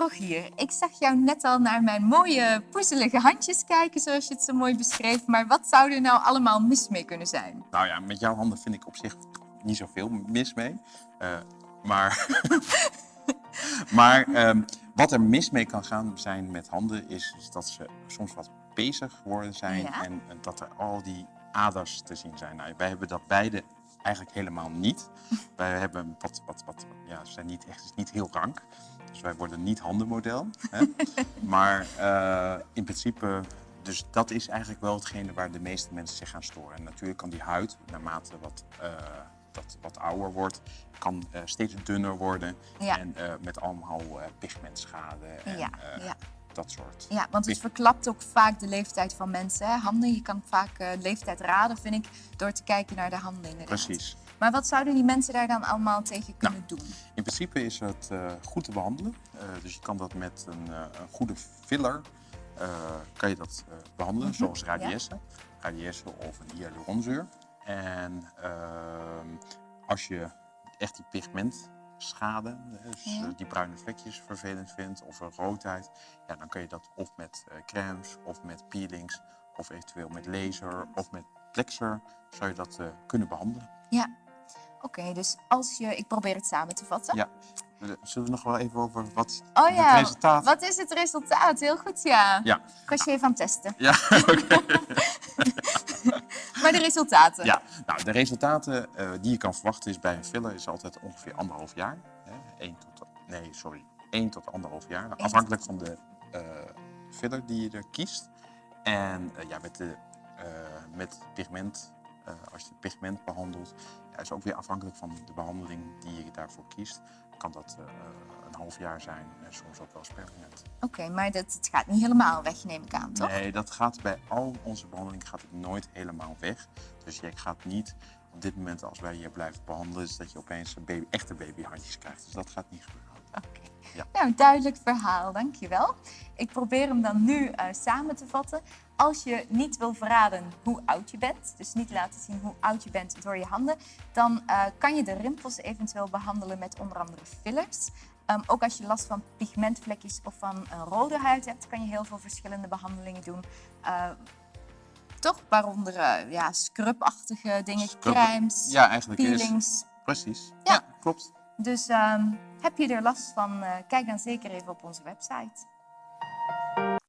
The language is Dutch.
Rogier, ik zag jou net al naar mijn mooie poezelige handjes kijken, zoals je het zo mooi beschreef. Maar wat zou er nou allemaal mis mee kunnen zijn? Nou ja, met jouw handen vind ik op zich niet zoveel mis mee. Uh, maar maar um, wat er mis mee kan gaan zijn met handen is, is dat ze soms wat bezig worden zijn Ja. en, en dat er al die aders te zien zijn. Nou, wij hebben dat beide eigenlijk helemaal niet. wij hebben wat, wat, wat, ja, ze zijn niet echt, is niet heel rank. Dus wij worden niet handenmodel. Hè? maar eh, in principe, dus dat is eigenlijk wel hetgene waar de meeste mensen zich gaan storen. En natuurlijk kan die huid, naarmate wat, eh, dat wat ouder wordt, kan eh, steeds dunner worden. Ja. En met allemaal pigmentschade en Ja, ja. Dat soort. Ja, want het verklapt ook vaak de leeftijd van mensen. Hè? Handen, je kan vaak eh, leeftijd raden, vind ik, door te kijken naar de handen inderdaad. Precies. Maar wat zouden die mensen daar dan allemaal tegen Nou. kunnen doen? In principe is het eh, goed te behandelen. Eh, dus je kan dat met een, een goede filler kan je dat eh, behandelen, zoals radiesse, radiesse of een hyaluronzuur. En ehm, als je echt die pigmentschade, eh, dus Ja. eh, die bruine vlekjes vervelend vindt of een roodheid, ja, dan kan je dat of met eh, crèmes of met peelings of eventueel met laser of met plexer zou je dat eh, kunnen behandelen. Ja, oké, dus als je... Ik probeer het samen te vatten. Ja. Zullen we nog wel even over wat Oh het ja, resultaat... wat is het resultaat? Heel goed, ja. Ja, Ik was je even aan het testen. ja, Maar de resultaten? ja. Nou, de resultaten eh, die je kan verwachten is bij een filler is altijd ongeveer anderhalf jaar. Hè? Eén tot, nee, sorry, één tot anderhalf jaar. Afhankelijk van de eh, filler die je er kiest. En eh, ja, met, de, met pigment, als je pigment behandelt, is ook weer afhankelijk van de behandeling die je daarvoor kiest. Kan dat eh, een half jaar zijn en soms ook wel eens permanent. Oké, maar dat, het gaat niet helemaal weg, neem ik aan, toch? Nee, dat gaat bij al onze behandelingen gaat het nooit helemaal weg. Dus je gaat niet op dit moment, als wij je blijven behandelen, is dat je opeens een baby, echte babyhandjes krijgt. Dus dat gaat niet gebeuren. Oké. Ja. Nou, duidelijk verhaal, dankjewel. Ik probeer hem dan nu eh, samen te vatten. Als je niet wil verraden hoe oud je bent, dus niet laten zien hoe oud je bent door je handen, dan eh, kan je de rimpels eventueel behandelen met onder andere fillers. Ehm, ook als je last van pigmentvlekjes of van een rode huid hebt, kan je heel veel verschillende behandelingen doen. Eh, toch? Waaronder eh, ja, scrubachtige dingen, Scrub- crèmes, Ja, eigenlijk is peelings. precies. Ja. Ja, klopt. Dus ehm, heb je er last van, eh, kijk dan zeker even op onze website.